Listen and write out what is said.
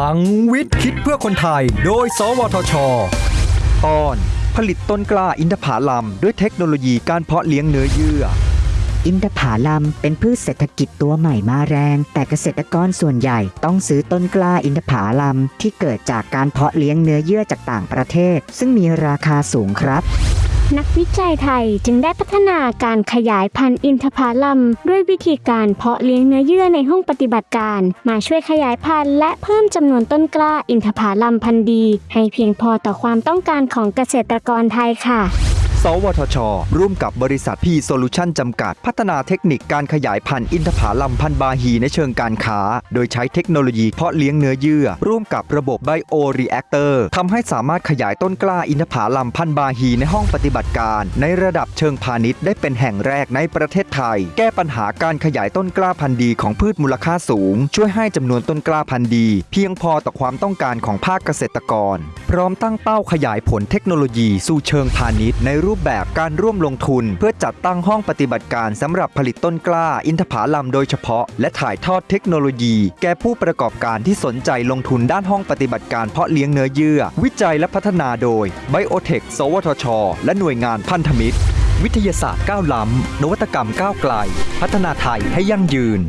ลังวิทย์คิดเพื่อคนไทย โดย สวทช ตอน ผลิตต้นกล้าอินทผลัมด้วยเทคโนโลยีการเพาะเลี้ยงเนื้อเยื่อ อินทผลัมเป็นพืชเศรษฐกิจตัวใหม่มาแรง แต่เกษตรกรส่วนใหญ่ต้องซื้อต้นกล้าอินทผลัมที่เกิดจากการเพาะเลี้ยงเนื้อเยื่อจากต่างประเทศ ซึ่งมีราคาสูงครับ นักวิจัยไทยจึงได้พัฒนาการขยายพันธุ์อินทผลัมด้วยวิธีการเพาะเลี้ยงเนื้อเยื่อในห้องปฏิบัติการ มาช่วยขยายพันธุ์และเพิ่มจำนวนต้นกล้าอินทผลัมพันธุ์ดี ให้เพียงพอต่อความต้องการของเกษตรกรไทยค่ะ สวทช ร่วมกับบริษัทพีโซลูชันจำกัด พัฒนาเทคนิคการขยายพันธุ์อินทผลัมพันธุ์บาฮีในเชิงการค้า โดยใช้เทคโนโลยีเพาะเลี้ยงเนื้อเยื่อ ร่วมกับระบบ bioreactor ทำให้สามารถขยายต้นกล้าอินทผลัมพันธุ์บาฮีในห้องปฏิบัติการ ในระดับเชิงพาณิชย์ได้เป็นแห่งแรกในประเทศไทย แก้ปัญหาการขยายต้นกล้าพันธุ์ดีของพืชมูลค่าสูง ช่วยให้จำนวนต้นกล้าพันธุ์ดี เพียงพอต่อความต้องการของภาคเกษตรกรพร้อมตั้งเป้าขยายผลเทคโนโลยีสู่เชิงพาณิชย์ ในรูปแบบการร่วมลงทุน เพื่อจัดตั้งห้องปฏิบัติการสำหรับผลิตต้นกล้า อินทผลัมโดยเฉพาะ และถ่ายทอดเทคโนโลยี แก่ผู้ประกอบการที่สนใจลงทุนด้านห้องปฏิบัติการเพาะเลี้ยงเนื้อเยื่อ วิจัยและพัฒนาโดยไบโอเทคสวทช และหน่วยงานพันธมิตร วิทยาศาสตร์ก้าวล้ำนวัตกรรมก้าวไกล พัฒนาไทยให้ยั่งยืน